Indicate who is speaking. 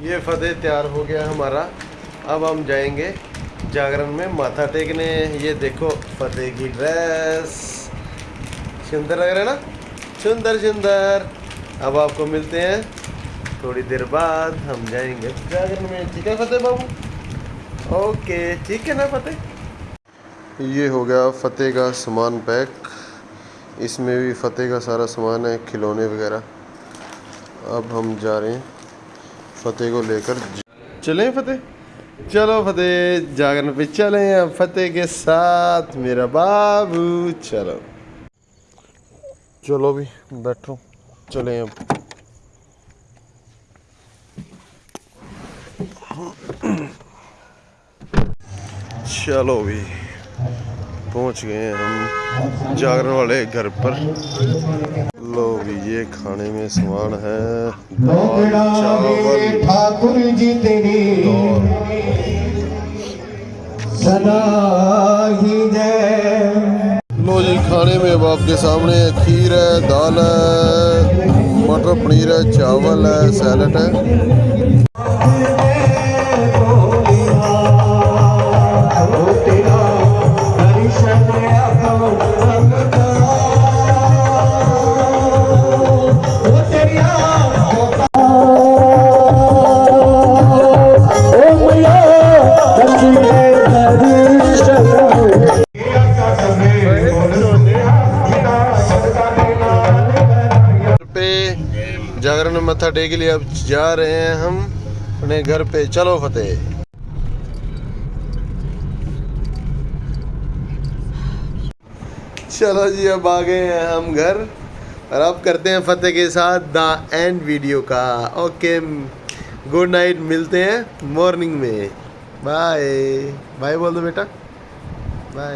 Speaker 1: ये फतेह तैयार हो गया हमारा। अब हम जाएँगे जागरण में माथा टेकने। ये देखो, फतेह की ड्रेस सुंदर लग रहा है ना? सुंदर सुंदर। अब आपको मिलते हैं थोड़ी देर बाद। हम जाएँगे जागरण में। ठीक है फतेह बाबू? ओके, ठीक है ना फतेह? ये हो गया फतेह का सामान पैक। इसमें भी फतेह का सारा सामान है, खिलौने वगैरह। अब हम जा रहे हैं। फतेह को लेकर चलें फतेह? चलो फतेह जागरण पे चले अब फतेह के साथ मेरा बाबू चलो। चलो भी बैठो। चले अब चलो भी पहुँच गए हम जागरण वाले घर पर। ये खाने में सामान है। दाल चावल।
Speaker 2: ठाकुर जी तेरी। सदा ही जय।
Speaker 1: लो जी खाने में अब आपके सामने खीर है दाल है मटर पनीर है चावल है सैलड है। जागरण में मत्था टेक लिया अब जा रहे हैं हम अपने घर पे। चलो फतेह। चलो जी, अब आ गए हैं हम घर और अब करते हैं फतेह के साथ द एंड वीडियो का। ओके, गुड नाइट, मिलते हैं मॉर्निंग में। बाय। बाय बोल दो बेटा। बाय।